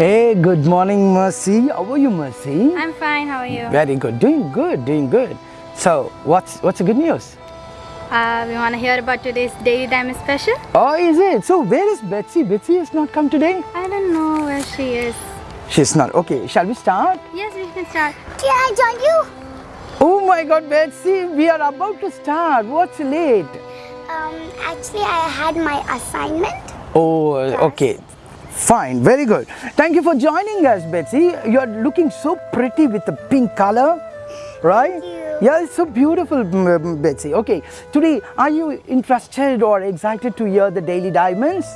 Hey, good morning, Mercy. How are you, Mercy? I'm fine. How are you? Very good. Doing good, doing good. So, what's what's the good news? Uh, we want to hear about today's Daily Diamond special. Oh, is it? So, where is Betsy? Betsy has not come today? I don't know where she is. She's not. Okay, shall we start? Yes, we can start. Can I join you? Oh my god, Betsy, we are about to start. What's late? Um, actually, I had my assignment. Oh, okay. Fine, very good. Thank you for joining us, Betsy. You're looking so pretty with the pink color, right? you. Yeah, it's so beautiful, Betsy. Okay, today, are you interested or excited to hear the Daily Diamonds?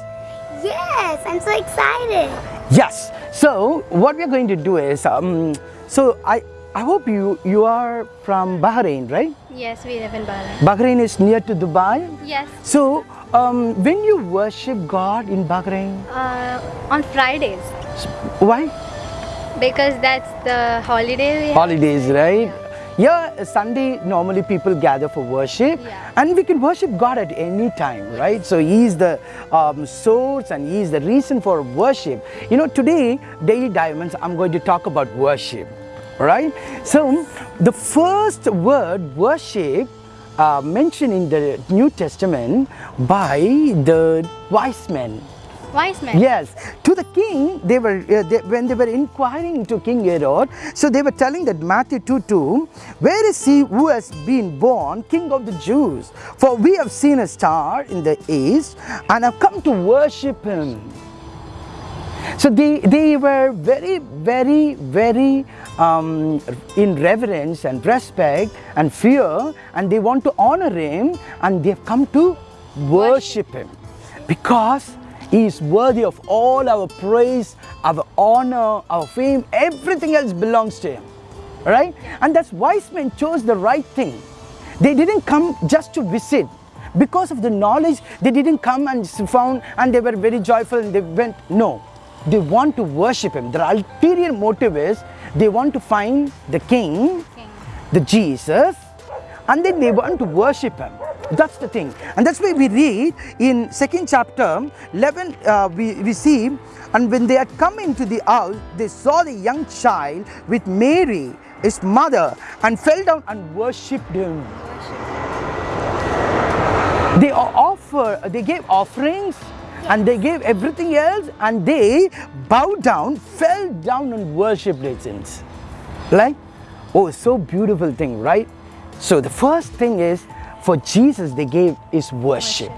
Yes, I'm so excited. Yes. So, what we're going to do is, um, so I, I hope you, you are from Bahrain, right? Yes, we live in Bahrain. Bahrain is near to Dubai. Yes. So, um, when you worship God in Bahrain, Uh, on Fridays why? because that's the holiday holidays, right? Yeah, yeah. Sunday normally people gather for worship, Yeah. and we can worship God at any time, right? So He is the um, source and He is the reason for worship. You know, today, Daily Diamonds, I'm going to talk about worship, right? So, the first word worship uh, mentioned in the New Testament by the wise men. Wise men. Yes, to the king, they were uh, they, when they were inquiring to King Herod, so they were telling that Matthew 2 2, where is he who has been born king of the Jews? For we have seen a star in the east and have come to worship him. So they, they were very, very, very um, in reverence and respect and fear, and they want to honor him, and they have come to worship him because he is worthy of all our praise, our honor, our fame, everything else belongs to him. Right? And that's wise men chose the right thing. They didn't come just to visit. Because of the knowledge, they didn't come and found and they were very joyful and they went. No, they want to worship him. Their ulterior motive is they want to find the king, King. the Jesus, and then they want to worship him. That's the thing. And that's why we read in second chapter 11, uh, we, we see, and when they had come into the house, they saw the young child with Mary, his mother, and fell down and worshipped him. They offer, they gave offerings and they gave everything else and they bowed down, fell down and worshipped it since. Like, oh, so beautiful thing, right? So the first thing is for Jesus they gave is worship.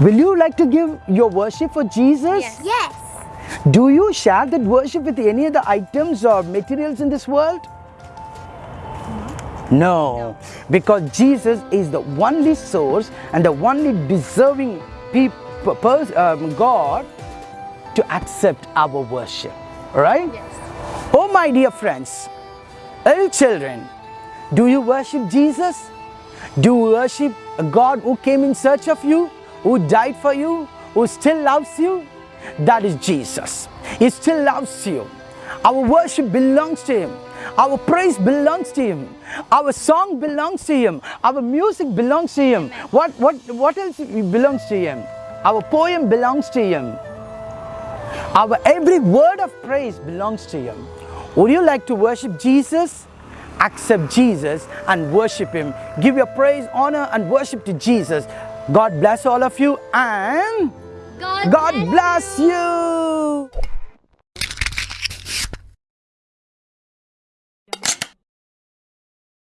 Will you like to give your worship for Jesus? Yes. Yes. Do you share that worship with any other items or materials in this world? No, because Jesus is the only source and the only deserving people, um, God to accept our worship. All right? Yes. Oh, my dear friends, little children, do you worship Jesus? Do you worship a God who came in search of you, who died for you, who still loves you? That is Jesus. He still loves you. Our worship belongs to Him. Our praise belongs to Him. Our song belongs to Him. Our music belongs to Him. What, what, what else belongs to Him? Our poem belongs to Him. Our every word of praise belongs to Him. Would you like to worship Jesus? Accept Jesus and worship Him. Give your praise, honor, and worship to Jesus. God bless all of you and God, God bless you.